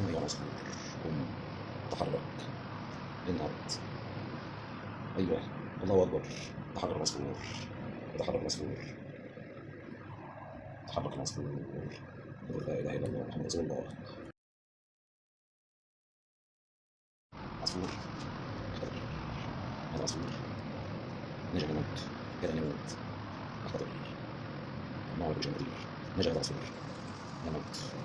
قم راسك عصفور قم تحرك انهض أيوه الله أكبر تحرك العصفور تحرك العصفور تحرك العصفور لا إله إلا الله محمد رسول الله عصفور اختبر هذا عصفور نجا من الموت كاد أن يموت اختبر معه بشيء نجا هذا عصفور من